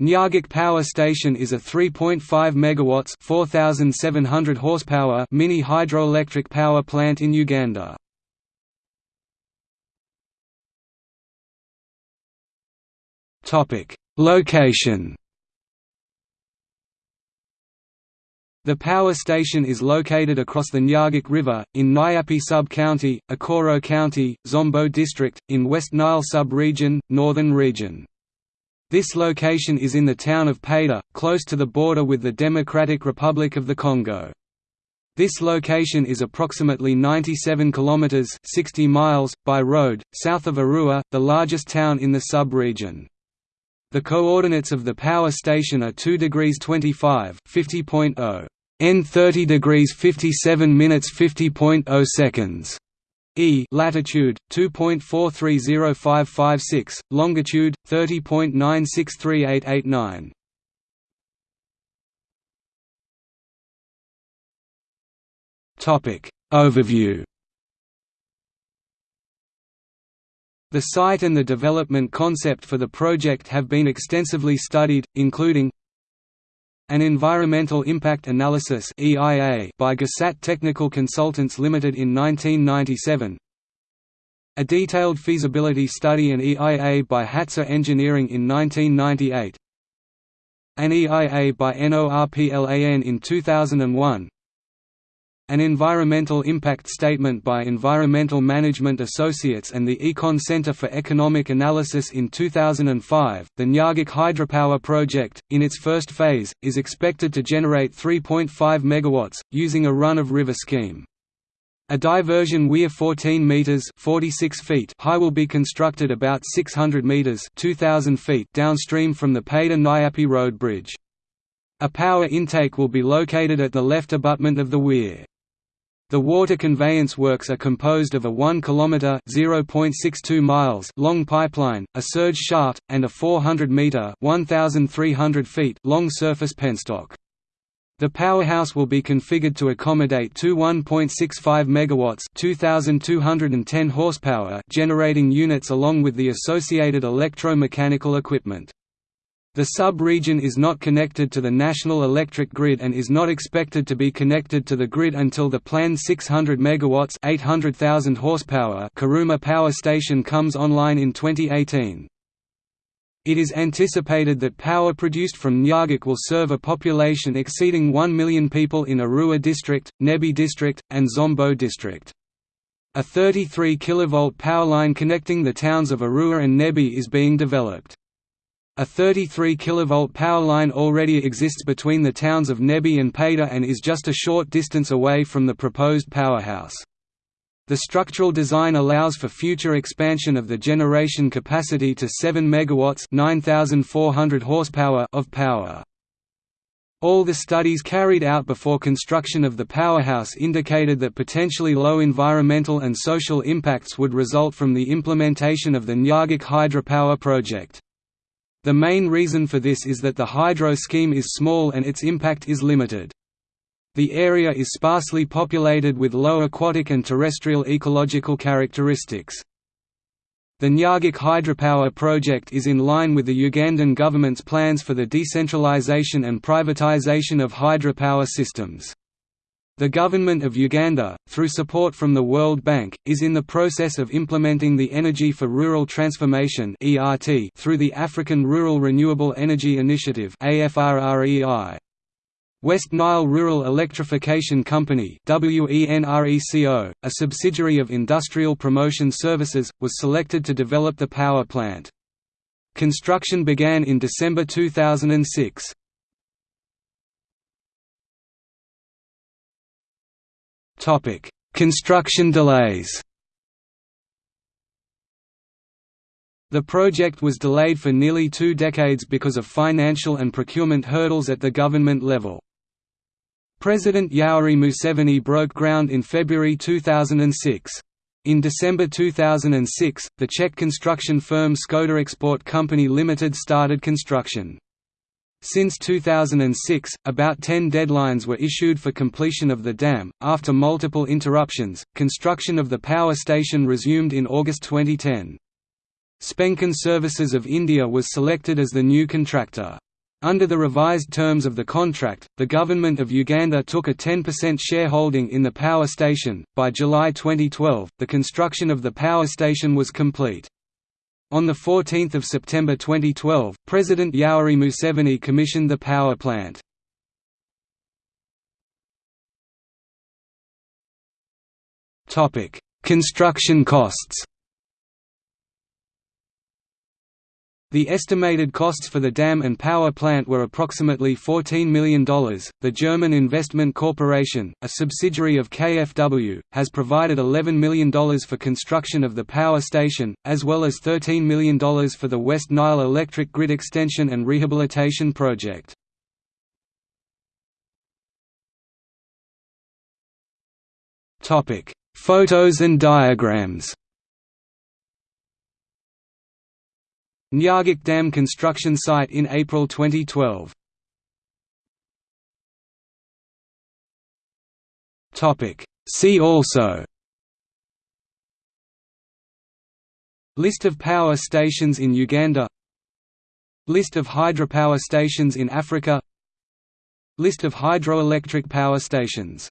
Nyagak Power Station is a 3.5 megawatts (4,700 horsepower) mini hydroelectric power plant in Uganda. Topic: Location. The power station is located across the Nyagak River, in Nyapea Sub-County, Okoro County, Zombo District, in West Nile Sub-Region, Northern Region. This location is in the town of Paidha, close to the border with the Democratic Republic of the Congo. This location is approximately 97 kilometers (60 miles) by road south of Arua, the largest town in the sub-region. The coordinates of the power station are 2 degrees 25 50.0 n 30 degrees 57 minutes 50.0 seconds E latitude 2.430556, longitude 30.963889. Topic Overview The site and the development concept for the project have been extensively studied, including an Environmental Impact Analysis by Gasat Technical Consultants Limited in 1997 A detailed feasibility study and EIA by Hatsa Engineering in 1998 An EIA by NORPLAN in 2001 an environmental impact statement by Environmental Management Associates and the Econ Center for Economic Analysis in 2005. The Nyagak hydropower project, in its first phase, is expected to generate 3.5 MW, using a run-of-river scheme. A diversion weir 14 meters (46 feet) high will be constructed about 600 meters (2000 feet) downstream from the Paidha Nyapea Road bridge. A power intake will be located at the left abutment of the weir. The water conveyance works are composed of a 1 km (0.62 miles) long pipeline, a surge shaft, and a 400 meter (1,300 feet) long surface penstock. The powerhouse will be configured to accommodate two 1.65 megawatts (2,210 horsepower) generating units along with the associated electromechanical equipment. The sub-region is not connected to the national electric grid and is not expected to be connected to the grid until the planned 600 megawatts (800,000 horsepower) Karuma power station comes online in 2018. It is anticipated that power produced from Nyagak will serve a population exceeding 1 million people in Arua district, Nebbi district, and Zombo district. A 33 kV power line connecting the towns of Arua and Nebbi is being developed. A 33 kV power line already exists between the towns of Nebbi and Paidha and is just a short distance away from the proposed powerhouse. The structural design allows for future expansion of the generation capacity to 7 MW 9,400 horsepower of power. All the studies carried out before construction of the powerhouse indicated that potentially low environmental and social impacts would result from the implementation of the Nyagak hydropower project. The main reason for this is that the hydro scheme is small and its impact is limited. The area is sparsely populated with low aquatic and terrestrial ecological characteristics. The Nyagak hydropower project is in line with the Ugandan government's plans for the decentralization and privatization of hydropower systems. The Government of Uganda, through support from the World Bank, is in the process of implementing the Energy for Rural Transformation through the African Rural Renewable Energy Initiative West Nile Rural Electrification Company a subsidiary of Industrial Promotion Services, was selected to develop the power plant. Construction began in December 2006. Construction delays. The project was delayed for nearly two decades because of financial and procurement hurdles at the government level. President Yoweri Museveni broke ground in February 2006. In December 2006, the Czech construction firm Skoda Export Company Limited started construction. Since 2006, about 10 deadlines were issued for completion of the dam. After multiple interruptions, construction of the power station resumed in August 2010. Spencon Services of India was selected as the new contractor. Under the revised terms of the contract, the government of Uganda took a 10% shareholding in the power station. By July 2012, the construction of the power station was complete. On 14 September 2012, President Yoweri Museveni commissioned the power plant. Construction costs The estimated costs for the dam and power plant were approximately $14 million. The German Investment Corporation, a subsidiary of KfW, has provided $11 million for construction of the power station, as well as $13 million for the West Nile electric grid extension and rehabilitation project. Photos and diagrams Nyagak Dam construction site in April 2012. See also. List of power stations in Uganda. List of hydropower stations in Africa. List of hydroelectric power stations